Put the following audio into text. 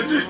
Hadi.